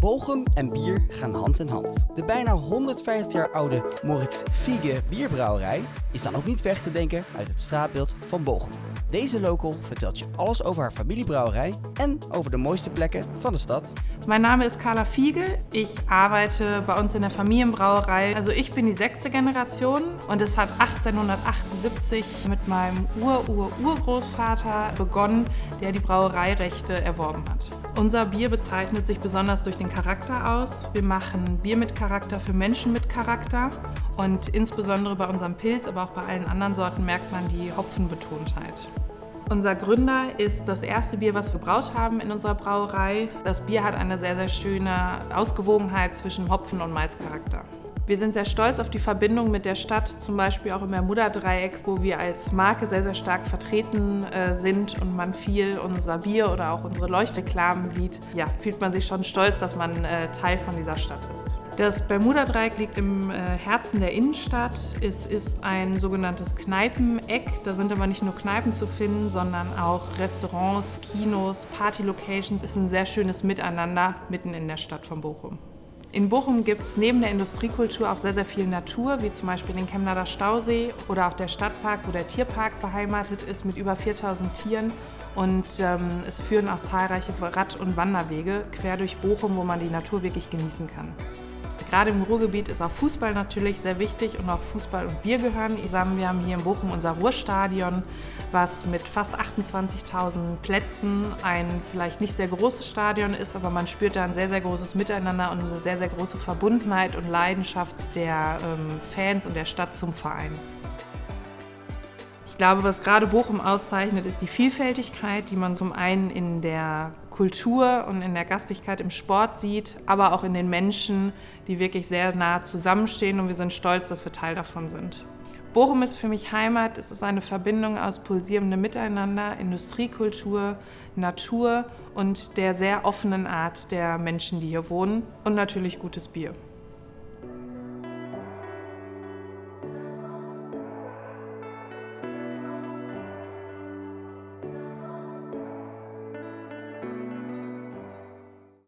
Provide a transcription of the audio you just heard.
Bochum en bier gaan hand in hand. De bijna 150 jaar oude Moritz Fiege bierbrouwerij is dan ook niet weg te denken uit het straatbeeld van Bochum. Deze local vertelt je alles over haar familiebrouwerij en over de mooiste plekken van de stad. Mein Name ist Carla Fiege. Ich arbeite bei uns in der Familienbrauerei. Also ich bin die sechste Generation und es hat 1878 mit meinem Ur-Ur-Urgroßvater begonnen, der die Brauereirechte erworben hat. Unser Bier bezeichnet sich besonders durch den Charakter aus. Wir machen Bier mit Charakter für Menschen mit Charakter und insbesondere bei unserem Pilz, aber auch bei allen anderen Sorten merkt man die Hopfenbetontheit. Unser Gründer ist das erste Bier, was wir braut haben in unserer Brauerei. Das Bier hat eine sehr, sehr schöne Ausgewogenheit zwischen Hopfen- und Malzcharakter. Wir sind sehr stolz auf die Verbindung mit der Stadt, zum Beispiel auch im Bermuda-Dreieck, wo wir als Marke sehr, sehr stark vertreten äh, sind und man viel unser Bier oder auch unsere Leuchtreklamen sieht. Ja, fühlt man sich schon stolz, dass man äh, Teil von dieser Stadt ist. Das Bermuda-Dreieck liegt im äh, Herzen der Innenstadt. Es ist ein sogenanntes Kneipeneck. Da sind aber nicht nur Kneipen zu finden, sondern auch Restaurants, Kinos, Party-Locations. Es ist ein sehr schönes Miteinander mitten in der Stadt von Bochum. In Bochum gibt es neben der Industriekultur auch sehr, sehr viel Natur, wie zum Beispiel den Chemnader Stausee oder auch der Stadtpark, wo der Tierpark beheimatet ist mit über 4000 Tieren. Und ähm, es führen auch zahlreiche Rad- und Wanderwege quer durch Bochum, wo man die Natur wirklich genießen kann. Gerade im Ruhrgebiet ist auch Fußball natürlich sehr wichtig und auch Fußball und Bier gehören. Wir haben hier in Bochum unser Ruhrstadion, was mit fast 28.000 Plätzen ein vielleicht nicht sehr großes Stadion ist, aber man spürt da ein sehr, sehr großes Miteinander und eine sehr, sehr große Verbundenheit und Leidenschaft der ähm, Fans und der Stadt zum Verein. Ich glaube, was gerade Bochum auszeichnet, ist die Vielfältigkeit, die man zum einen in der Kultur und in der Gastigkeit im Sport sieht, aber auch in den Menschen, die wirklich sehr nah zusammenstehen und wir sind stolz, dass wir Teil davon sind. Bochum ist für mich Heimat. Es ist eine Verbindung aus pulsierendem Miteinander, Industriekultur, Natur und der sehr offenen Art der Menschen, die hier wohnen und natürlich gutes Bier.